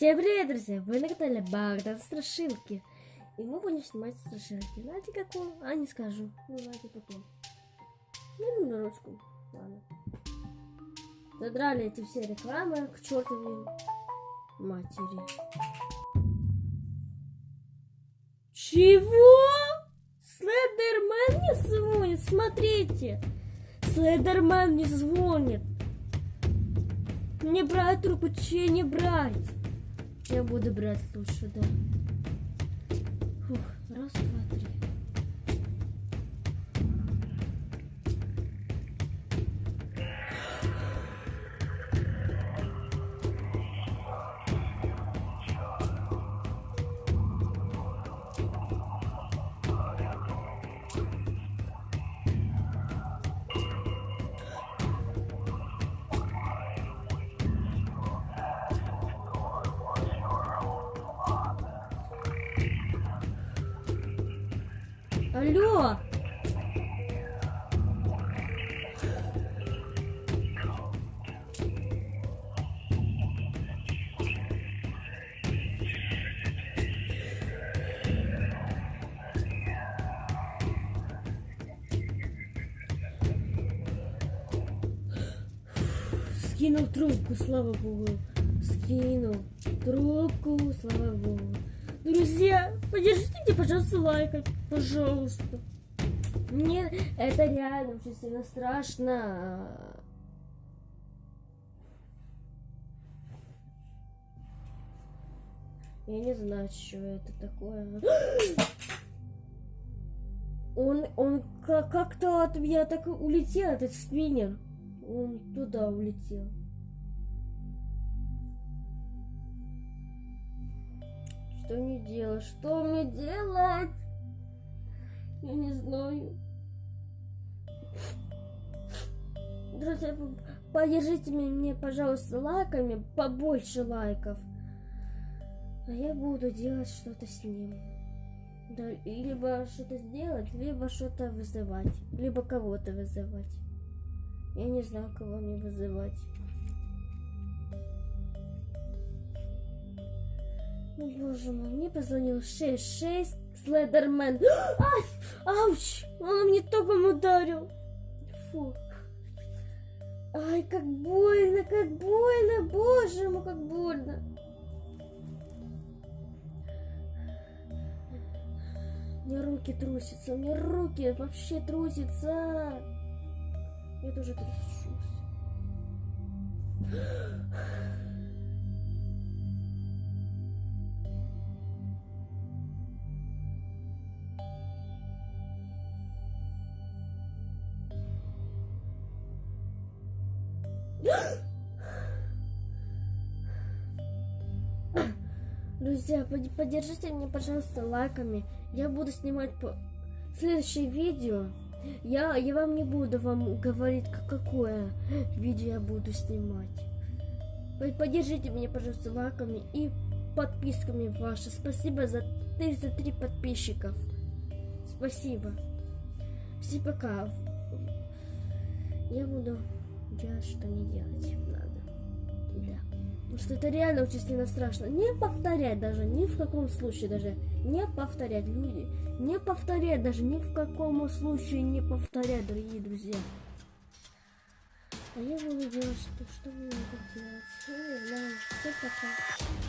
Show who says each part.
Speaker 1: Всем привет, друзья! Вы на канале Богдан Страшилки. И мы будем снимать страшилки. Знаете какую? А, не скажу. Ну, знаете какую. Ну, на ручку. Ладно. Задрали эти все рекламы к чертовой матери. Чего? Слендермен не звонит? Смотрите! Слендермен не звонит. Не брать трубку, че не брать? Я буду брать лучше, да. Фух, раз, два, три. Алло! Скинул трубку, слава богу. Скинул трубку, слава богу. Друзья, поддержите пожалуйста, лайком. Пожалуйста. Мне это реально сильно страшно. Я не знаю, что это такое. Он, он как-то от меня так улетел, этот спиннер. Он туда улетел. Что мне делать? Что мне делать? Я не знаю. Друзья, поддержите меня, пожалуйста, лайками, побольше лайков. А я буду делать что-то с ним. Да, либо что-то сделать, либо что-то вызывать. Либо кого-то вызывать. Я не знаю, кого мне вызывать. О, боже мой, мне позвонил 66 Слендермен. Ай, ауч, он мне током ударил. Фу. Ай, как больно, как больно, боже мой, как больно. У меня руки трусятся, у меня руки вообще трусятся. Я тоже трясусь. Друзья, поддержите меня, пожалуйста, лайками. Я буду снимать по... следующее видео. Я, я вам не буду вам говорить, какое видео я буду снимать. Поддержите меня, пожалуйста, лайками и подписками ваши. Спасибо за 33 подписчиков. Спасибо. Всем пока. Я буду делать, что не делать надо. Да. Потому что это реально очень сильно страшно. Не повторять даже, ни в каком случае даже. Не повторять, люди. Не повторять даже, ни в каком случае не повторять, дорогие друзья. А я буду делать, что, что вы будете делать. Я не знаю. Все пока.